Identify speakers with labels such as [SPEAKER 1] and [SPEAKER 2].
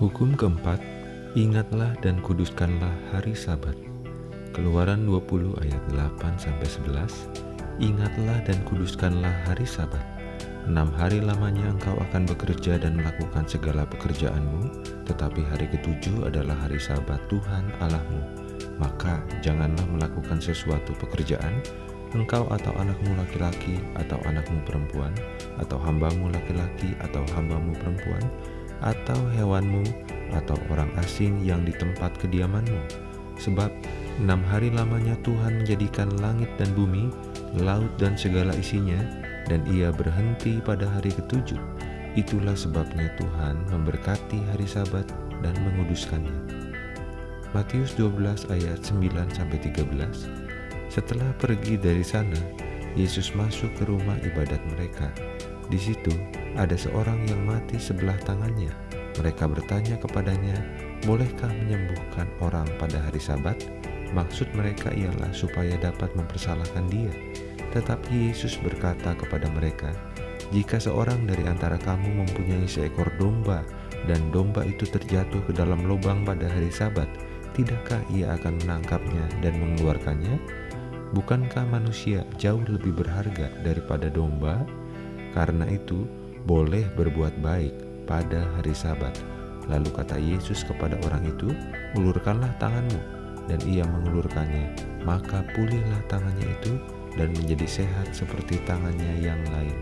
[SPEAKER 1] Hukum keempat, ingatlah dan kuduskanlah hari sabat. Keluaran 20 ayat 8 sampai 11. Ingatlah dan kuduskanlah hari sabat. Enam hari lamanya engkau akan bekerja dan melakukan segala pekerjaanmu, tetapi hari ketujuh adalah hari sabat Tuhan Allahmu. Maka janganlah melakukan sesuatu pekerjaan, engkau atau anakmu laki-laki atau anakmu perempuan, atau hambamu laki-laki atau hambamu perempuan, atau hewanmu, atau orang asing yang di tempat kediamanmu. Sebab enam hari lamanya Tuhan menjadikan langit dan bumi, laut dan segala isinya, dan ia berhenti pada hari ketujuh. Itulah sebabnya Tuhan memberkati hari sabat dan menguduskannya. Matius 12 ayat 9-13 setelah pergi dari sana, Yesus masuk ke rumah ibadat mereka. Di situ ada seorang yang mati sebelah tangannya. Mereka bertanya kepadanya, "Bolehkah menyembuhkan orang pada hari Sabat?" Maksud mereka ialah supaya dapat mempersalahkan dia. Tetapi Yesus berkata kepada mereka, "Jika seorang dari antara kamu mempunyai seekor domba dan domba itu terjatuh ke dalam lubang pada hari Sabat, tidakkah ia akan menangkapnya dan mengeluarkannya?" Bukankah manusia jauh lebih berharga daripada domba? Karena itu, boleh berbuat baik pada hari Sabat. Lalu kata Yesus kepada orang itu, "Ulurkanlah tanganmu." Dan ia mengulurkannya, maka pulihlah tangannya itu dan menjadi sehat seperti tangannya yang lain.